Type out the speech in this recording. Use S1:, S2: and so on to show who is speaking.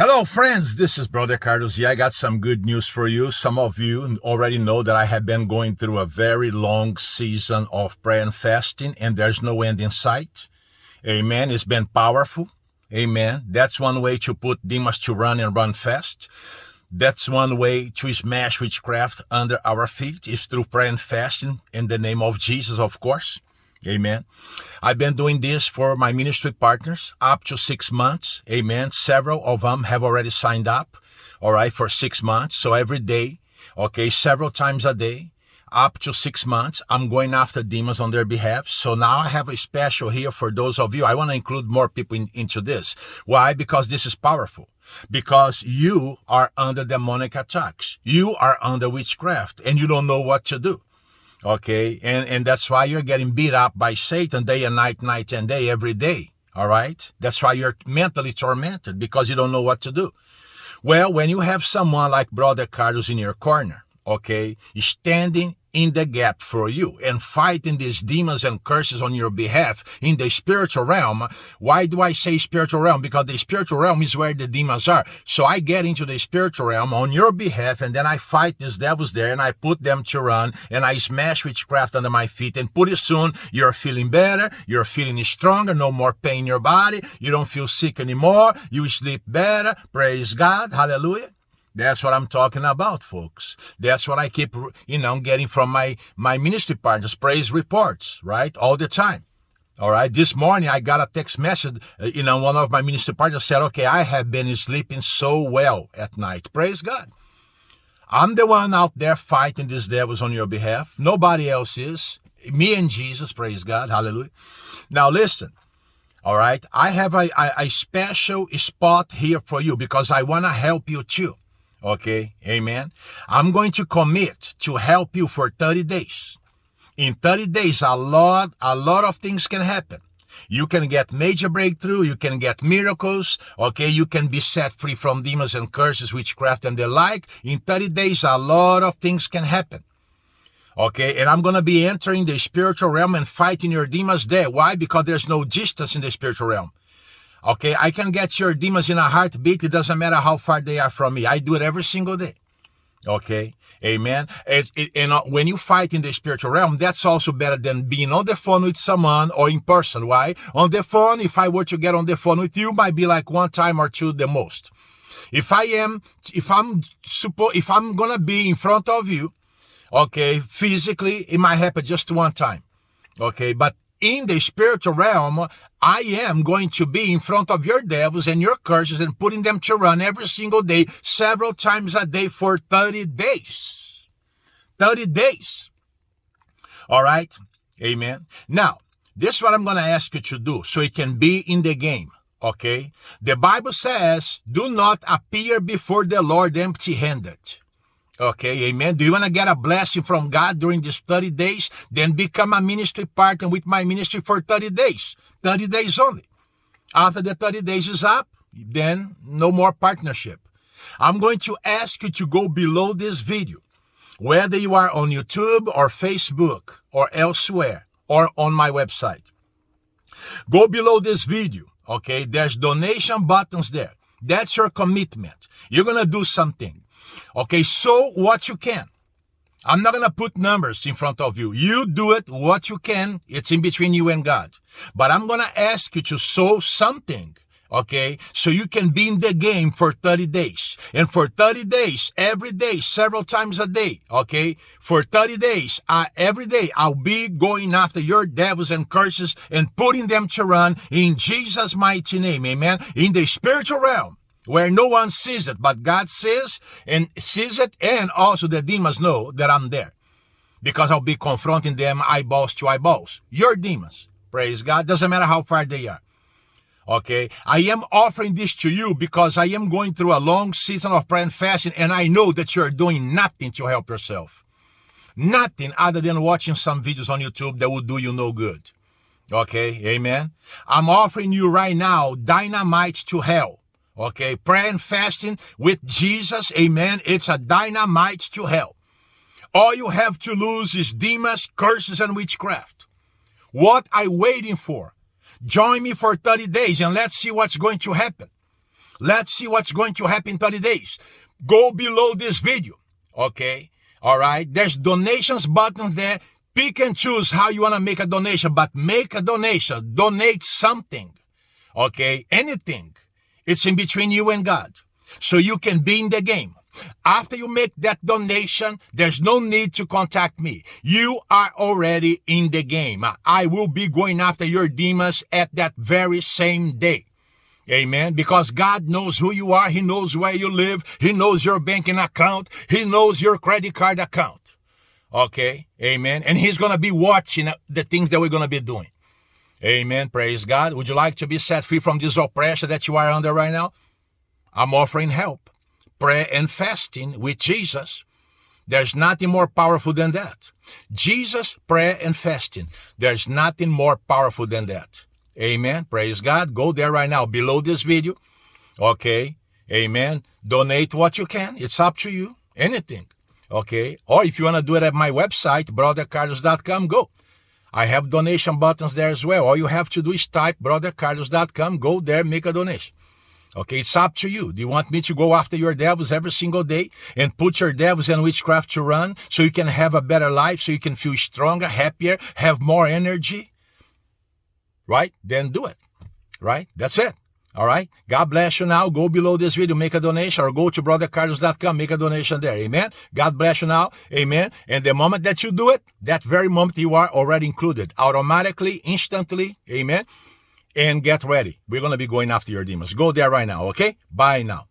S1: Hello, friends. This is Brother Carlos. Yeah, I got some good news for you. Some of you already know that I have been going through a very long season of prayer and fasting, and there's no end in sight. Amen. It's been powerful. Amen. That's one way to put demons to run and run fast. That's one way to smash witchcraft under our feet is through prayer and fasting in the name of Jesus, of course. Amen. I've been doing this for my ministry partners up to six months. Amen. Several of them have already signed up. All right. For six months. So every day. Okay. Several times a day. Up to six months. I'm going after demons on their behalf. So now I have a special here for those of you. I want to include more people in, into this. Why? Because this is powerful because you are under demonic attacks. You are under witchcraft and you don't know what to do. Okay. And, and that's why you're getting beat up by Satan day and night, night and day, every day. All right. That's why you're mentally tormented because you don't know what to do. Well, when you have someone like Brother Carlos in your corner, okay, standing in the gap for you and fighting these demons and curses on your behalf in the spiritual realm. Why do I say spiritual realm? Because the spiritual realm is where the demons are. So I get into the spiritual realm on your behalf and then I fight these devils there and I put them to run and I smash witchcraft under my feet and pretty soon you're feeling better. You're feeling stronger. No more pain in your body. You don't feel sick anymore. You sleep better. Praise God. Hallelujah. That's what I'm talking about, folks. That's what I keep, you know, getting from my, my ministry partners, praise reports, right? All the time. All right. This morning I got a text message, uh, you know, one of my ministry partners said, okay, I have been sleeping so well at night. Praise God. I'm the one out there fighting these devils on your behalf. Nobody else is. Me and Jesus, praise God. Hallelujah. Now listen. All right. I have a, a, a special spot here for you because I want to help you too. Okay. Amen. I'm going to commit to help you for 30 days. In 30 days, a lot, a lot of things can happen. You can get major breakthrough. You can get miracles. Okay. You can be set free from demons and curses, witchcraft and the like. In 30 days, a lot of things can happen. Okay. And I'm going to be entering the spiritual realm and fighting your demons there. Why? Because there's no distance in the spiritual realm. Okay, I can get your demons in a heartbeat. It doesn't matter how far they are from me. I do it every single day. Okay, amen. It, and when you fight in the spiritual realm, that's also better than being on the phone with someone or in person. Why? On the phone, if I were to get on the phone with you, might be like one time or two the most. If I am, if I'm supposed, if I'm gonna be in front of you, okay, physically, it might happen just one time. Okay, but in the spiritual realm, I am going to be in front of your devils and your curses and putting them to run every single day, several times a day for 30 days. 30 days. All right. Amen. Now, this is what I'm going to ask you to do so you can be in the game. Okay. The Bible says, do not appear before the Lord empty handed. Okay, amen. Do you want to get a blessing from God during these 30 days? Then become a ministry partner with my ministry for 30 days. 30 days only. After the 30 days is up, then no more partnership. I'm going to ask you to go below this video, whether you are on YouTube or Facebook or elsewhere or on my website. Go below this video. Okay. There's donation buttons there. That's your commitment. You're going to do something. Okay, so what you can. I'm not going to put numbers in front of you. You do it what you can. It's in between you and God. But I'm going to ask you to sow something. Okay. So you can be in the game for 30 days and for 30 days, every day, several times a day. Okay. For 30 days, uh, every day, I'll be going after your devils and curses and putting them to run in Jesus' mighty name. Amen. In the spiritual realm where no one sees it, but God sees and sees it, and also the demons know that I'm there. Because I'll be confronting them eyeballs to eyeballs. Your demons. Praise God. Doesn't matter how far they are. Okay. I am offering this to you because I am going through a long season of prayer and fasting, and I know that you're doing nothing to help yourself. Nothing other than watching some videos on YouTube that will do you no good. Okay. Amen. I'm offering you right now dynamite to hell. Okay, prayer and fasting with Jesus, amen. It's a dynamite to hell. All you have to lose is demons, curses, and witchcraft. What are you waiting for? Join me for 30 days and let's see what's going to happen. Let's see what's going to happen in 30 days. Go below this video. Okay. All right. There's donations button there. Pick and choose how you want to make a donation, but make a donation. Donate something. Okay. Anything. It's in between you and God. So you can be in the game. After you make that donation, there's no need to contact me. You are already in the game. I will be going after your demons at that very same day. Amen. Because God knows who you are. He knows where you live. He knows your banking account. He knows your credit card account. Okay. Amen. And he's going to be watching the things that we're going to be doing. Amen. Praise God. Would you like to be set free from this oppression that you are under right now? I'm offering help prayer and fasting with Jesus. There's nothing more powerful than that. Jesus, prayer and fasting. There's nothing more powerful than that. Amen. Praise God. Go there right now below this video. Okay. Amen. Donate what you can. It's up to you. Anything. Okay. Or if you want to do it at my website, brothercarlos.com, go. I have donation buttons there as well. All you have to do is type brothercarlos.com, go there, make a donation. Okay, it's up to you. Do you want me to go after your devils every single day and put your devils and witchcraft to run so you can have a better life, so you can feel stronger, happier, have more energy? Right? Then do it. Right? That's it. All right. God bless you now. Go below this video, make a donation, or go to brothercarlos.com, make a donation there. Amen. God bless you now. Amen. And the moment that you do it, that very moment you are already included automatically, instantly. Amen and get ready. We're going to be going after your demons. Go there right now, okay? Bye now.